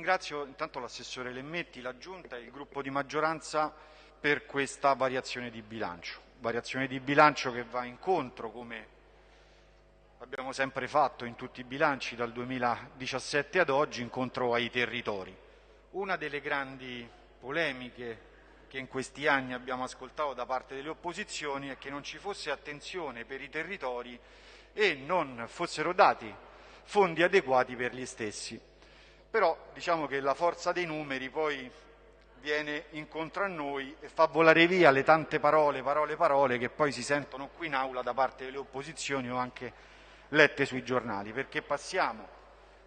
ringrazio intanto l'assessore Lemmetti, la Giunta e il gruppo di maggioranza per questa variazione di bilancio. Variazione di bilancio che va incontro, come abbiamo sempre fatto in tutti i bilanci dal 2017 ad oggi, incontro ai territori. Una delle grandi polemiche che in questi anni abbiamo ascoltato da parte delle opposizioni è che non ci fosse attenzione per i territori e non fossero dati fondi adeguati per gli stessi. Però diciamo che la forza dei numeri poi viene incontro a noi e fa volare via le tante parole, parole, parole che poi si sentono qui in aula da parte delle opposizioni o anche lette sui giornali, perché passiamo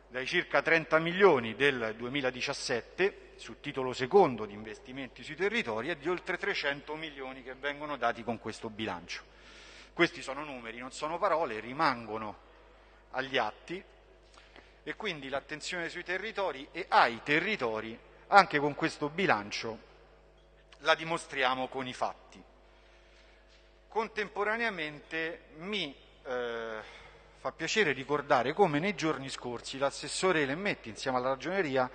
dai circa 30 milioni del 2017 sul titolo secondo di investimenti sui territori e di oltre 300 milioni che vengono dati con questo bilancio. Questi sono numeri, non sono parole, rimangono agli atti e quindi l'attenzione sui territori e ai territori anche con questo bilancio la dimostriamo con i fatti. Contemporaneamente mi eh, fa piacere ricordare come nei giorni scorsi l'assessore Lemmetti insieme alla ragioneria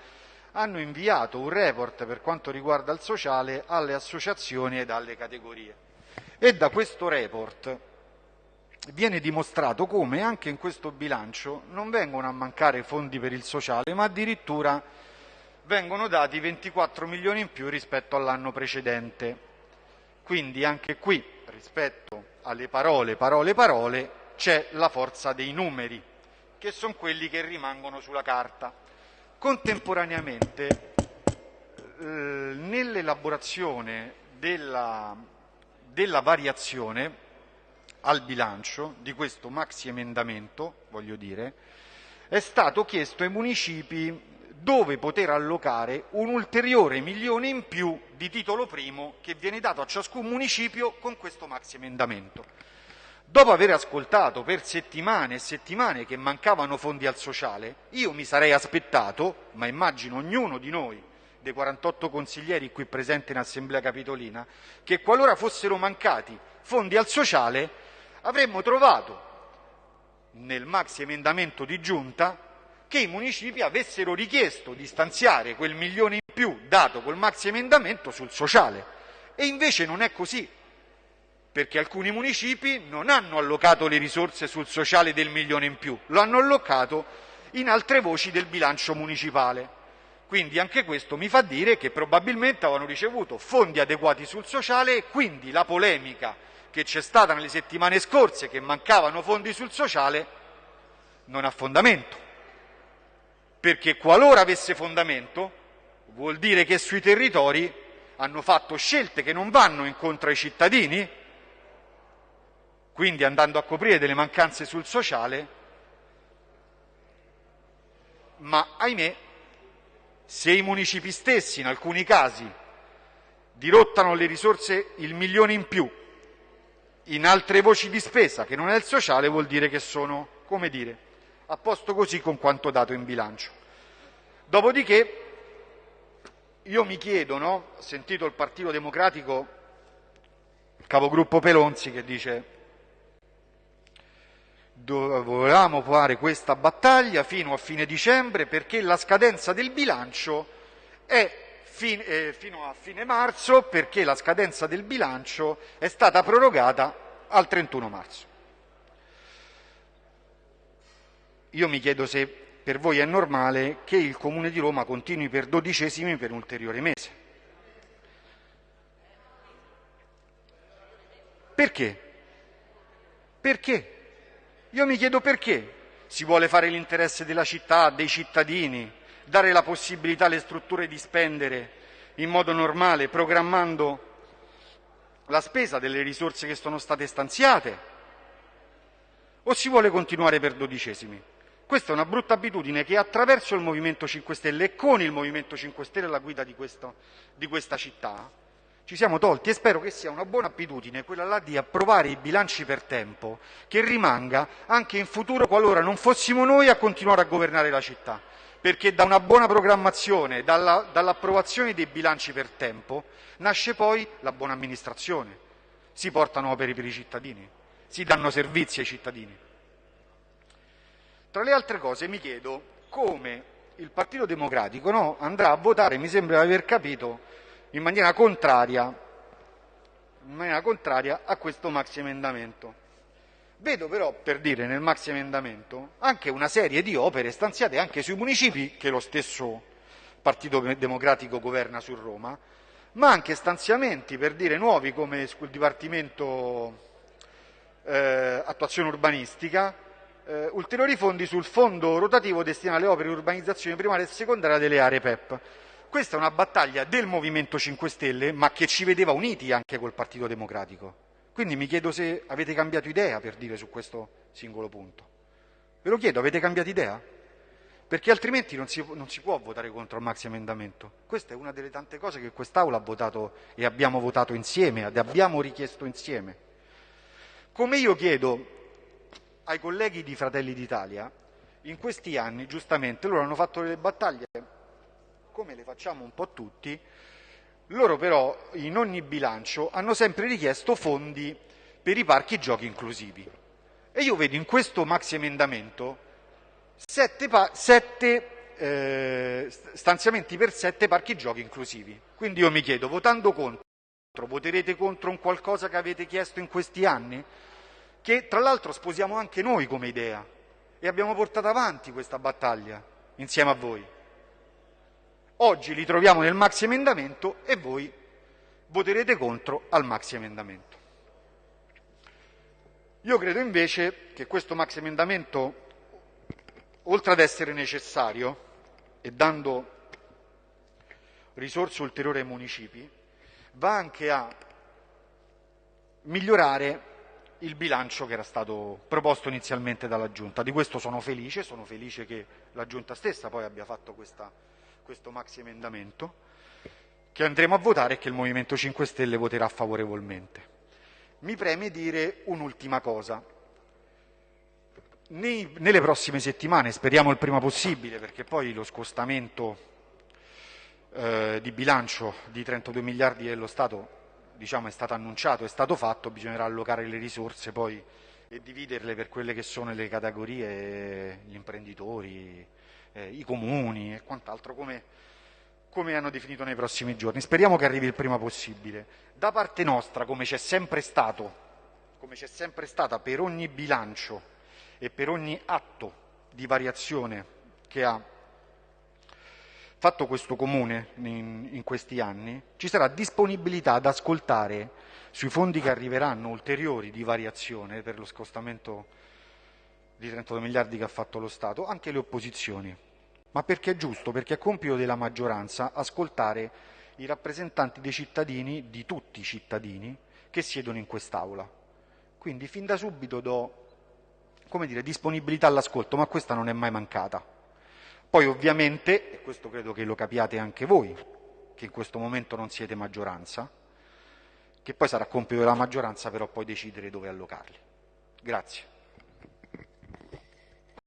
hanno inviato un report per quanto riguarda il sociale alle associazioni ed alle categorie. E da questo report viene dimostrato come anche in questo bilancio non vengono a mancare fondi per il sociale, ma addirittura vengono dati 24 milioni in più rispetto all'anno precedente. Quindi anche qui, rispetto alle parole, parole, parole, c'è la forza dei numeri, che sono quelli che rimangono sulla carta. Contemporaneamente, eh, nell'elaborazione della, della variazione al bilancio di questo maxi emendamento, voglio dire, è stato chiesto ai municipi dove poter allocare un ulteriore milione in più di titolo primo che viene dato a ciascun municipio con questo maxi emendamento. Dopo aver ascoltato per settimane e settimane che mancavano fondi al sociale, io mi sarei aspettato, ma immagino ognuno di noi, dei 48 consiglieri qui presenti in Assemblea Capitolina, che qualora fossero mancati fondi al sociale avremmo trovato nel maxi emendamento di giunta che i municipi avessero richiesto di stanziare quel milione in più dato col maxi emendamento sul sociale. E invece non è così, perché alcuni municipi non hanno allocato le risorse sul sociale del milione in più, lo hanno allocato in altre voci del bilancio municipale. Quindi anche questo mi fa dire che probabilmente avevano ricevuto fondi adeguati sul sociale e quindi la polemica che c'è stata nelle settimane scorse che mancavano fondi sul sociale non ha fondamento, perché qualora avesse fondamento vuol dire che sui territori hanno fatto scelte che non vanno incontro ai cittadini, quindi andando a coprire delle mancanze sul sociale, ma ahimè, se i municipi stessi in alcuni casi dirottano le risorse il milione in più in altre voci di spesa che non è il sociale vuol dire che sono, come dire, a posto così con quanto dato in bilancio. Dopodiché io mi chiedo, no? ho sentito il Partito Democratico, il capogruppo Pelonzi che dice dovevamo fare questa battaglia fino a fine dicembre perché la scadenza del bilancio è fin, eh, fino a fine marzo perché la scadenza del bilancio è stata prorogata al 31 marzo. Io mi chiedo se per voi è normale che il Comune di Roma continui per dodicesimi per un ulteriore mese. Perché? Perché? Io mi chiedo perché. Si vuole fare l'interesse della città, dei cittadini, dare la possibilità alle strutture di spendere in modo normale, programmando la spesa delle risorse che sono state stanziate, o si vuole continuare per dodicesimi? Questa è una brutta abitudine che attraverso il Movimento 5 Stelle e con il Movimento 5 Stelle alla guida di, questo, di questa città ci siamo tolti e spero che sia una buona abitudine quella là di approvare i bilanci per tempo, che rimanga anche in futuro qualora non fossimo noi a continuare a governare la città perché da una buona programmazione, dalla, dall'approvazione dei bilanci per tempo, nasce poi la buona amministrazione. Si portano opere per i cittadini, si danno servizi ai cittadini. Tra le altre cose mi chiedo come il Partito Democratico no, andrà a votare, mi sembra di aver capito, in maniera contraria, in maniera contraria a questo maxi emendamento. Vedo però, per dire, nel maxi emendamento anche una serie di opere stanziate anche sui municipi che lo stesso Partito Democratico governa su Roma, ma anche stanziamenti per dire nuovi come sul Dipartimento eh, Attuazione Urbanistica, eh, ulteriori fondi sul fondo rotativo destinato alle opere di urbanizzazione primaria e secondaria delle aree PEP. Questa è una battaglia del Movimento 5 Stelle, ma che ci vedeva uniti anche col Partito Democratico. Quindi mi chiedo se avete cambiato idea per dire su questo singolo punto. Ve lo chiedo, avete cambiato idea? Perché altrimenti non si, non si può votare contro il maxi emendamento. Questa è una delle tante cose che quest'Aula ha votato e abbiamo votato insieme, ed abbiamo richiesto insieme. Come io chiedo ai colleghi di Fratelli d'Italia, in questi anni, giustamente, loro hanno fatto delle battaglie, come le facciamo un po' tutti, loro però in ogni bilancio hanno sempre richiesto fondi per i parchi giochi inclusivi. E io vedo in questo maxi emendamento sette, sette eh, stanziamenti per sette parchi giochi inclusivi. Quindi io mi chiedo, votando contro, voterete contro un qualcosa che avete chiesto in questi anni? che tra l'altro sposiamo anche noi come idea e abbiamo portato avanti questa battaglia insieme a voi. Oggi li troviamo nel maxi emendamento e voi voterete contro al maxi emendamento. Io credo invece che questo maxi emendamento, oltre ad essere necessario e dando risorse ulteriori ai municipi, va anche a migliorare il bilancio che era stato proposto inizialmente dalla Giunta. Di questo sono felice, sono felice che la Giunta stessa poi abbia fatto questa, questo maxi emendamento che andremo a votare e che il Movimento 5 Stelle voterà favorevolmente. Mi preme dire un'ultima cosa. Nei, nelle prossime settimane, speriamo il prima possibile, perché poi lo scostamento eh, di bilancio di 32 miliardi dello Stato diciamo, è stato annunciato, è stato fatto, bisognerà allocare le risorse poi e dividerle per quelle che sono le categorie, gli imprenditori, eh, i comuni e quant'altro, come, come hanno definito nei prossimi giorni. Speriamo che arrivi il prima possibile. Da parte nostra, come c'è sempre stato, come c'è sempre stata per ogni bilancio e per ogni atto di variazione che ha fatto questo comune in, in, questi anni, ci sarà disponibilità ad ascoltare sui fondi che arriveranno ulteriori di variazione per lo scostamento di 32 miliardi che ha fatto lo Stato, anche le opposizioni. Ma perché è giusto? Perché è compito della maggioranza ascoltare i rappresentanti dei cittadini, di tutti i cittadini, che siedono in quest'Aula. Quindi fin da subito do come dire, disponibilità all'ascolto, ma questa non è mai mancata. Poi ovviamente, e questo credo che lo capiate anche voi, che in questo momento non siete maggioranza, che poi sarà compito della maggioranza però poi decidere dove allocarli. Grazie.